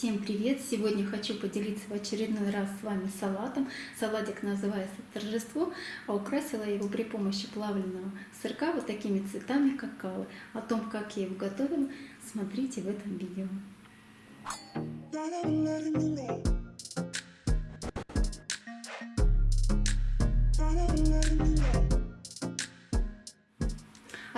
Всем привет! Сегодня хочу поделиться в очередной раз с вами салатом. Салатик называется «Торжество», а украсила его при помощи плавленного сырка вот такими цветами какао. О том, как я его готовила, смотрите в этом видео.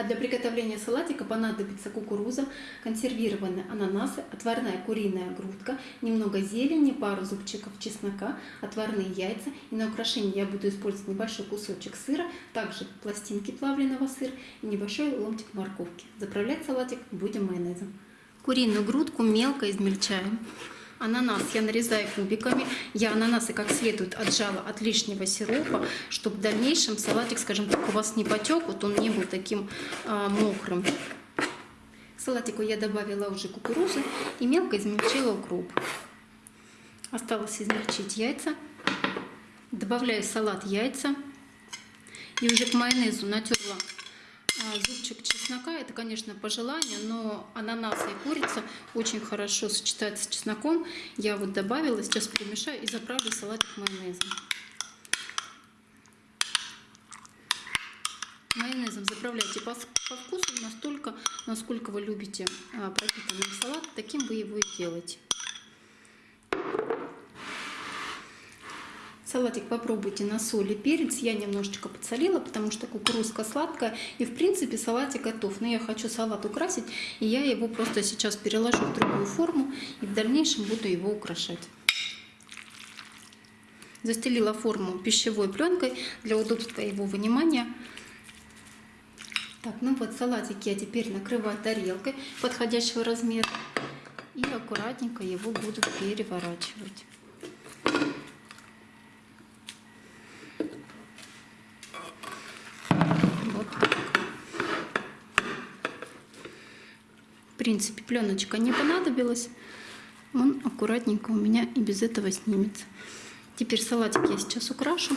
А для приготовления салатика понадобится кукуруза, консервированные ананасы, отварная куриная грудка, немного зелени, пару зубчиков чеснока, отварные яйца. И на украшение я буду использовать небольшой кусочек сыра, также пластинки плавленого сыра и небольшой ломтик морковки. Заправлять салатик будем майонезом. Куриную грудку мелко измельчаем. Ананас я нарезаю кубиками. Я ананасы как следует отжала от лишнего сиропа, чтобы в дальнейшем салатик, скажем так, у вас не потек, вот он не был таким а, мокрым. Салатику я добавила уже кукурузы и мелко измельчила укроп. Осталось измельчить яйца. Добавляю в салат яйца. И уже к майонезу натерла зубчик чеснока, это, конечно, по желанию, но ананас и курица очень хорошо сочетаются с чесноком. Я вот добавила, сейчас перемешаю и заправлю салатик майонезом. Майонезом заправляйте по, по вкусу настолько, насколько вы любите а, пропитанный салат, таким вы его и делаете. Салатик попробуйте на соль и перец. Я немножечко подсолила, потому что кукурузка сладкая. И в принципе салатик готов. Но я хочу салат украсить, и я его просто сейчас переложу в другую форму. И в дальнейшем буду его украшать. Застелила форму пищевой пленкой для удобства его вынимания. Так, ну вот салатик я теперь накрываю тарелкой подходящего размера. И аккуратненько его буду переворачивать. Принципе, пленочка не понадобилась. Он аккуратненько у меня и без этого снимется. Теперь салатик я сейчас украшу.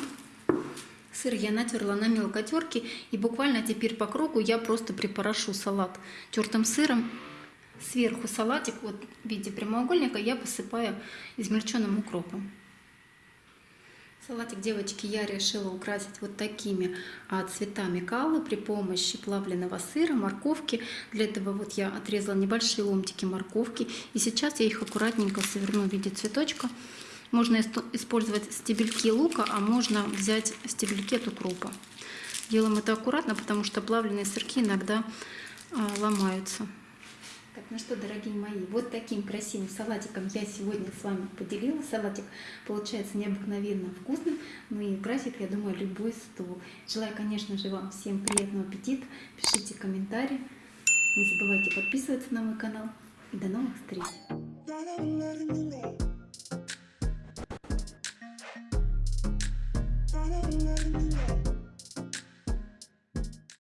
Сыр я натерла на мелкой терке. И буквально теперь по кругу я просто припорошу салат тертым сыром. Сверху салатик вот в виде прямоугольника я посыпаю измельченным укропом. Салатик, девочки, я решила украсить вот такими а, цветами калы при помощи плавленного сыра, морковки. Для этого вот я отрезала небольшие ломтики морковки. И сейчас я их аккуратненько соверну в виде цветочка. Можно использовать стебельки лука, а можно взять стебельки от укропа. Делаем это аккуратно, потому что плавленые сырки иногда а, ломаются. Так, ну что, дорогие мои, вот таким красивым салатиком я сегодня с вами поделилась. Салатик получается необыкновенно вкусным, ну и красит, я думаю, любой стол. Желаю, конечно же, вам всем приятного аппетита. Пишите комментарии. Не забывайте подписываться на мой канал. И до новых встреч!